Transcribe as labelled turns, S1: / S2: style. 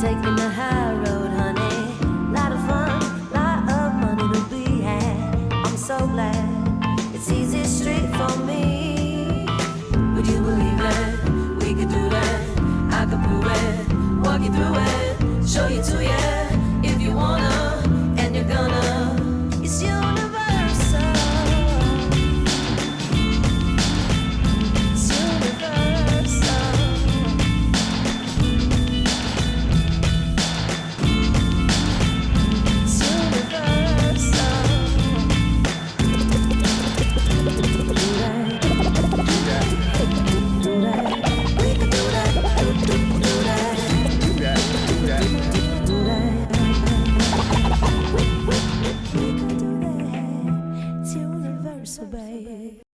S1: taking the high road, honey. Lot of fun, lot of money to be had. I'm so glad it's easy street for me. Would you believe it? We could do that. I could prove it. Walk you through it. Show you to you. So bad.